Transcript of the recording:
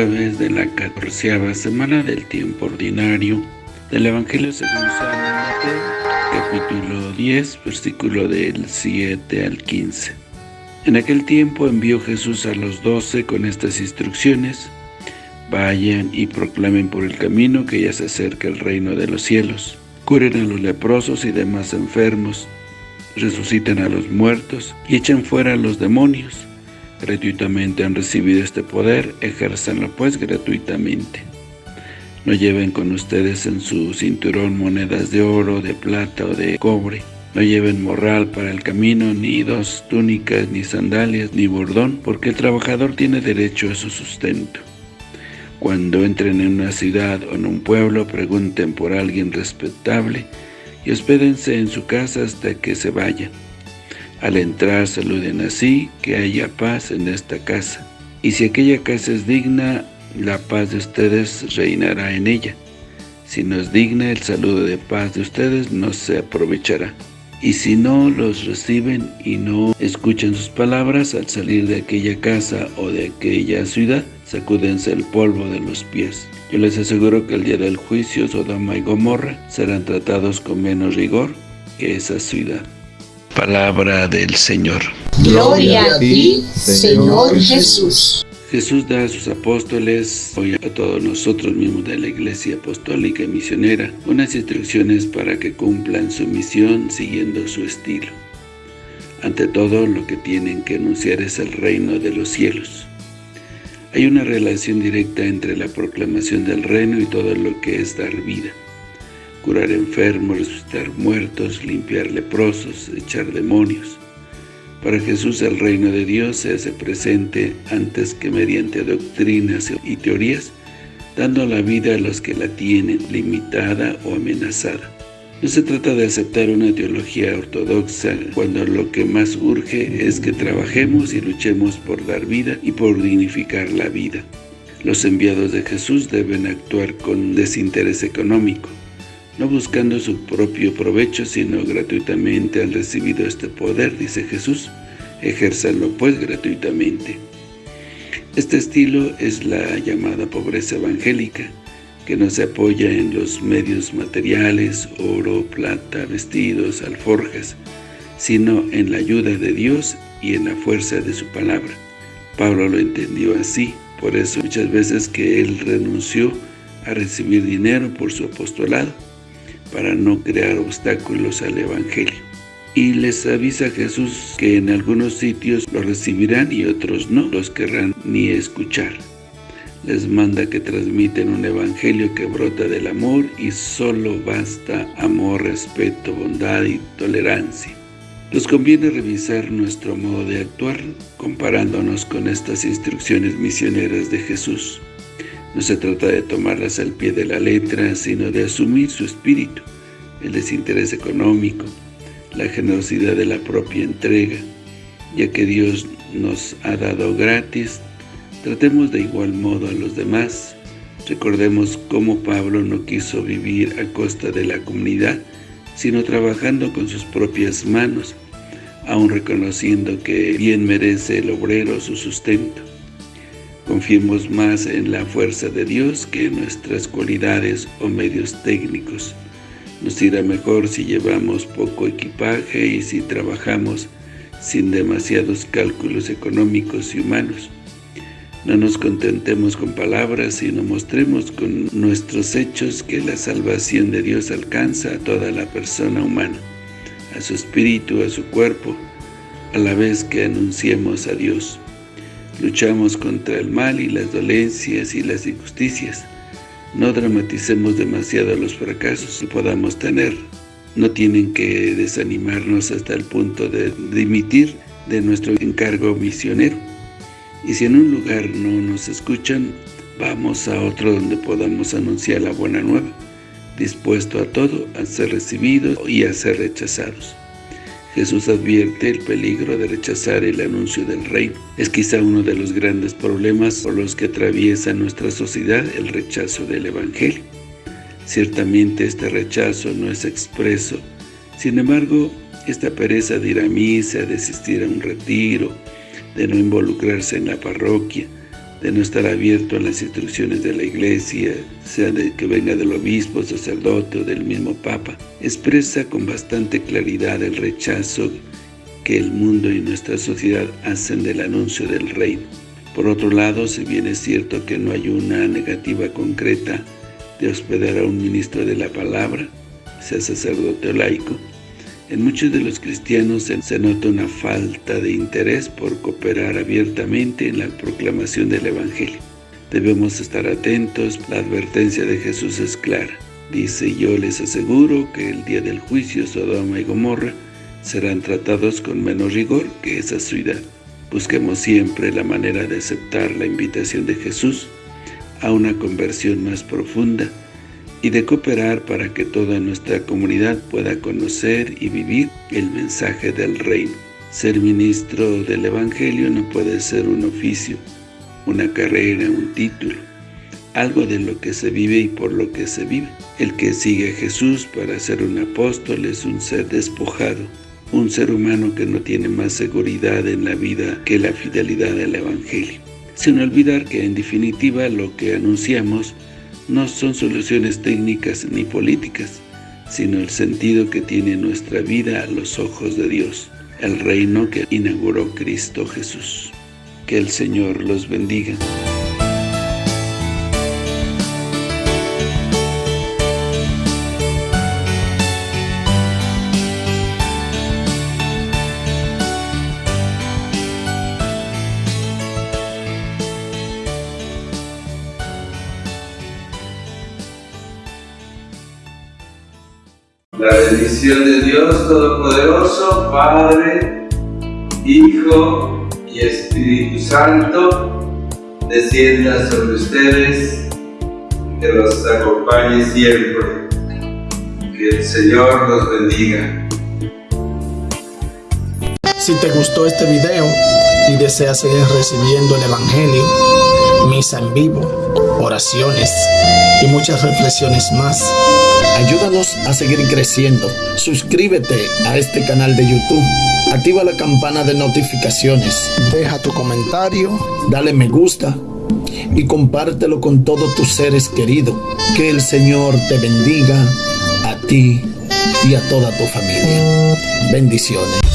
jueves de la catorceava semana del tiempo ordinario del Evangelio según San Mateo, capítulo 10, versículo del 7 al 15. En aquel tiempo envió Jesús a los doce con estas instrucciones, Vayan y proclamen por el camino que ya se acerca el reino de los cielos. Curen a los leprosos y demás enfermos, resuciten a los muertos y echen fuera a los demonios. Gratuitamente han recibido este poder, ejérzanlo pues gratuitamente. No lleven con ustedes en su cinturón monedas de oro, de plata o de cobre. No lleven morral para el camino, ni dos túnicas, ni sandalias, ni bordón, porque el trabajador tiene derecho a su sustento. Cuando entren en una ciudad o en un pueblo, pregunten por alguien respetable y hospédense en su casa hasta que se vayan. Al entrar saluden así, que haya paz en esta casa. Y si aquella casa es digna, la paz de ustedes reinará en ella. Si no es digna, el saludo de paz de ustedes no se aprovechará. Y si no los reciben y no escuchan sus palabras, al salir de aquella casa o de aquella ciudad, sacúdense el polvo de los pies. Yo les aseguro que el día del juicio, Sodoma y Gomorra serán tratados con menos rigor que esa ciudad. Palabra del Señor. Gloria a ti, Señor Jesús. Jesús da a sus apóstoles, hoy a todos nosotros mismos de la Iglesia Apostólica y Misionera, unas instrucciones para que cumplan su misión siguiendo su estilo. Ante todo, lo que tienen que anunciar es el reino de los cielos. Hay una relación directa entre la proclamación del reino y todo lo que es dar vida. Curar enfermos, resucitar muertos, limpiar leprosos, echar demonios. Para Jesús el reino de Dios se hace presente antes que mediante doctrinas y teorías, dando la vida a los que la tienen limitada o amenazada. No se trata de aceptar una teología ortodoxa cuando lo que más urge es que trabajemos y luchemos por dar vida y por dignificar la vida. Los enviados de Jesús deben actuar con desinterés económico, no buscando su propio provecho, sino gratuitamente han recibido este poder, dice Jesús, ejérzanlo pues gratuitamente. Este estilo es la llamada pobreza evangélica, que no se apoya en los medios materiales, oro, plata, vestidos, alforjas, sino en la ayuda de Dios y en la fuerza de su palabra. Pablo lo entendió así, por eso muchas veces que él renunció a recibir dinero por su apostolado, para no crear obstáculos al Evangelio. Y les avisa Jesús que en algunos sitios lo recibirán y otros no los querrán ni escuchar. Les manda que transmiten un evangelio que brota del amor y solo basta amor, respeto, bondad y tolerancia. Nos conviene revisar nuestro modo de actuar comparándonos con estas instrucciones misioneras de Jesús. No se trata de tomarlas al pie de la letra, sino de asumir su espíritu, el desinterés económico, la generosidad de la propia entrega, ya que Dios nos ha dado gratis, tratemos de igual modo a los demás. Recordemos cómo Pablo no quiso vivir a costa de la comunidad, sino trabajando con sus propias manos, aun reconociendo que bien merece el obrero su sustento. Confiemos más en la fuerza de Dios que en nuestras cualidades o medios técnicos. Nos irá mejor si llevamos poco equipaje y si trabajamos sin demasiados cálculos económicos y humanos. No nos contentemos con palabras, sino mostremos con nuestros hechos que la salvación de Dios alcanza a toda la persona humana, a su espíritu, a su cuerpo, a la vez que anunciemos a Dios. Luchamos contra el mal y las dolencias y las injusticias. No dramaticemos demasiado los fracasos que podamos tener. No tienen que desanimarnos hasta el punto de dimitir de nuestro encargo misionero. Y si en un lugar no nos escuchan, vamos a otro donde podamos anunciar la buena nueva, dispuesto a todo, a ser recibidos y a ser rechazados. Jesús advierte el peligro de rechazar el anuncio del reino. Es quizá uno de los grandes problemas por los que atraviesa nuestra sociedad el rechazo del Evangelio. Ciertamente este rechazo no es expreso, sin embargo, esta pereza de ir a misa, de asistir a un retiro, de no involucrarse en la parroquia, de no estar abierto a las instrucciones de la Iglesia, sea de que venga del obispo, sacerdote o del mismo Papa, expresa con bastante claridad el rechazo que el mundo y nuestra sociedad hacen del anuncio del reino. Por otro lado, si bien es cierto que no hay una negativa concreta de hospedar a un ministro de la palabra, sea sacerdote o laico, en muchos de los cristianos se nota una falta de interés por cooperar abiertamente en la proclamación del Evangelio. Debemos estar atentos, la advertencia de Jesús es clara. Dice, yo les aseguro que el día del juicio Sodoma y Gomorra serán tratados con menos rigor que esa ciudad. Busquemos siempre la manera de aceptar la invitación de Jesús a una conversión más profunda y de cooperar para que toda nuestra comunidad pueda conocer y vivir el mensaje del reino. Ser ministro del Evangelio no puede ser un oficio, una carrera, un título, algo de lo que se vive y por lo que se vive. El que sigue a Jesús para ser un apóstol es un ser despojado, un ser humano que no tiene más seguridad en la vida que la fidelidad al Evangelio. Sin olvidar que en definitiva lo que anunciamos no son soluciones técnicas ni políticas, sino el sentido que tiene nuestra vida a los ojos de Dios, el reino que inauguró Cristo Jesús. Que el Señor los bendiga. La bendición de Dios Todopoderoso, Padre, Hijo y Espíritu Santo, descienda sobre ustedes, que los acompañe siempre. Que el Señor los bendiga. Si te gustó este video y deseas seguir recibiendo el Evangelio, misa en vivo, oraciones y muchas reflexiones más, Ayúdanos a seguir creciendo. Suscríbete a este canal de YouTube. Activa la campana de notificaciones. Deja tu comentario. Dale me gusta. Y compártelo con todos tus seres queridos. Que el Señor te bendiga a ti y a toda tu familia. Bendiciones.